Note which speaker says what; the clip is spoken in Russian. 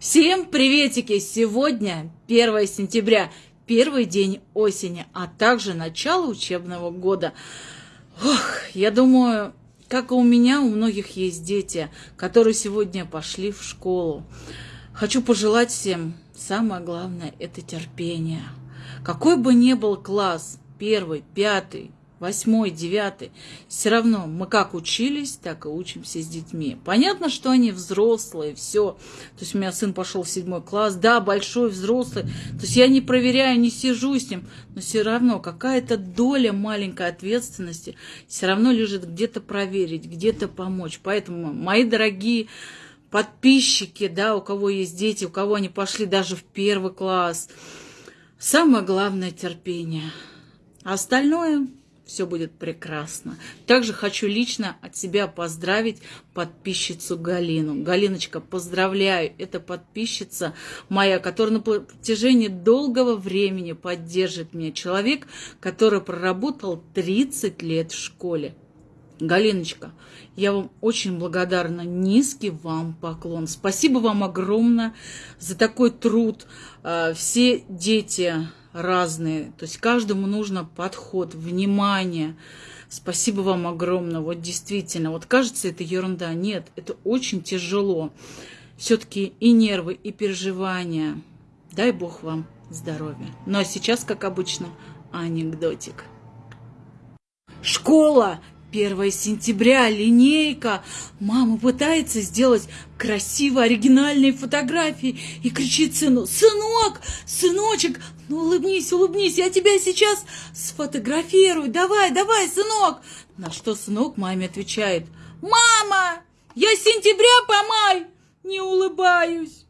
Speaker 1: Всем приветики! Сегодня 1 сентября, первый день осени, а также начало учебного года. Ох, я думаю, как и у меня, у многих есть дети, которые сегодня пошли в школу. Хочу пожелать всем, самое главное, это терпение. Какой бы ни был класс, первый, пятый, восьмой, девятый, все равно мы как учились, так и учимся с детьми. Понятно, что они взрослые, все. То есть у меня сын пошел в седьмой класс, да, большой, взрослый. То есть я не проверяю, не сижу с ним, но все равно какая-то доля маленькой ответственности все равно лежит где-то проверить, где-то помочь. Поэтому, мои дорогие подписчики, да, у кого есть дети, у кого они пошли даже в первый класс, самое главное терпение. А остальное все будет прекрасно. Также хочу лично от себя поздравить подписчицу Галину. Галиночка, поздравляю, это подписчица моя, которая на протяжении долгого времени поддержит меня. Человек, который проработал 30 лет в школе. Галиночка, я вам очень благодарна. Низкий вам поклон. Спасибо вам огромное за такой труд. А, все дети разные. То есть каждому нужно подход, внимание. Спасибо вам огромное. Вот действительно, вот кажется, это ерунда. Нет, это очень тяжело. Все-таки и нервы, и переживания. Дай Бог вам здоровья. Ну а сейчас, как обычно, анекдотик. Школа 1 сентября, линейка. Мама пытается сделать красивые, оригинальные фотографии и кричит сыну, «Сынок, сыночек, ну улыбнись, улыбнись, я тебя сейчас сфотографирую, давай, давай, сынок!» На что сынок маме отвечает, «Мама, я с сентября по май не улыбаюсь!»